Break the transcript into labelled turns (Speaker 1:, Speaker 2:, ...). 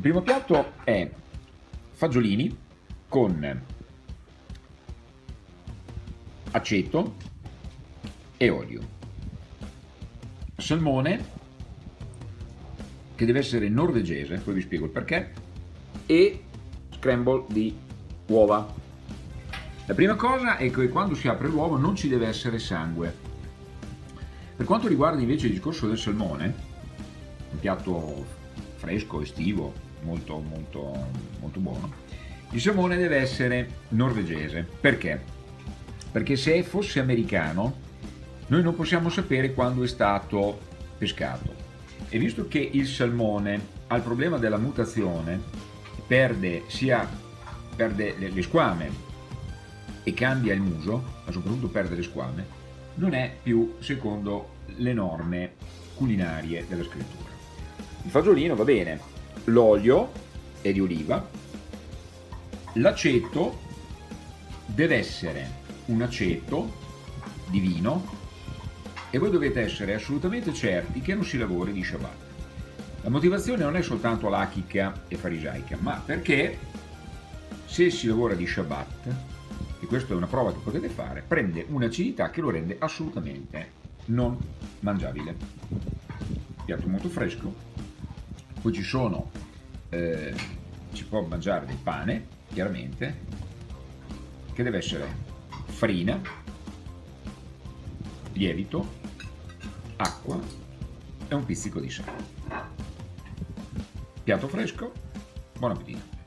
Speaker 1: primo piatto è fagiolini con aceto e olio. Salmone, che deve essere norvegese, poi vi spiego il perché, e scramble di uova. La prima cosa è che quando si apre l'uovo non ci deve essere sangue. Per quanto riguarda invece il discorso del salmone, un piatto fresco, estivo, molto, molto, molto buono, il salmone deve essere norvegese. Perché? Perché se fosse americano noi non possiamo sapere quando è stato pescato. E visto che il salmone ha il problema della mutazione, perde sia perde le squame e cambia il muso, ma soprattutto perde le squame, non è più secondo le norme culinarie della scrittura. Il fagiolino va bene, l'olio è di oliva, l'aceto deve essere un aceto di vino e voi dovete essere assolutamente certi che non si lavori di Shabbat. La motivazione non è soltanto lachica e farisaica, ma perché se si lavora di Shabbat, e questa è una prova che potete fare, prende un'acidità che lo rende assolutamente non mangiabile. Piatto molto fresco, poi ci sono, eh, si può mangiare del pane, chiaramente, che deve essere farina, lievito, acqua e un pizzico di sale. Piatto fresco, buon appetito!